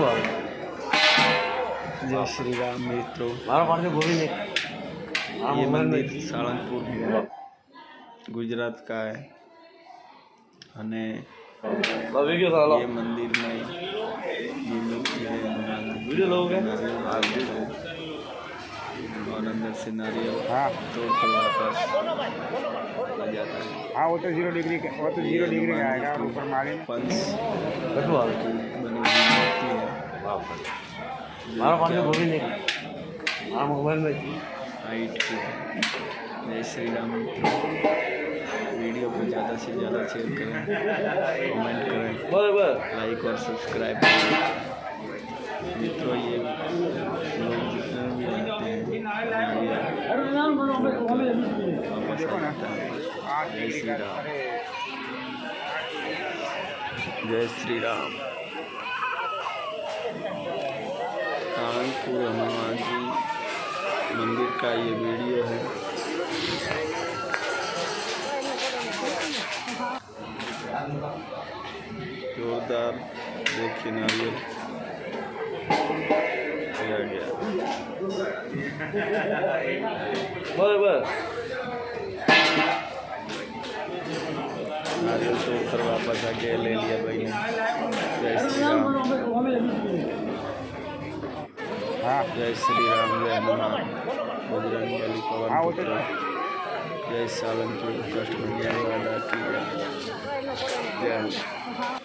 हुआ। जय श्री राम मित्रों। मारा कौन से गोविंद ये हाँ, मंदिर सहारनपुर हाँ। गुजरात का है। અને ये मंदिर में ये मूर्ति है वीडियो लोग और अंदर से नारियल हाँ। तो कर वापस आ जाता है। हाँ वो तो ज़ीरो डिग्री वो तो ज़ीरो डिग्री का आएगा ऊपर मारे पंच बनी हुई મારા પાસે બોલી નહીં આ મોબાઈલ નહીં हाइट की जय श्री राम मित्रों वीडियो को ज़्यादा से ज़्यादा शेयर करें कमेंट करें બરાબર लाइक और सब्सक्राइब करें मित्रों ये लोग जितने भी आते हैं वापस आ जाता है आठ जय डिग्री श्री का राम अरे जय श्री राम रामपुर हनुमान जी मंदिर का ये वीडियो है। जोरदार देखिए नारियल गया गया। बस बस। नारियल तो कर वापस आके ले लिया भाई। जय श्री राम जय श्री राम जय हनुमान बजरंग बली पवन हाँ, वो तो- पुत्र जय सालंपुर कष्ट भंजन वाला की जय जय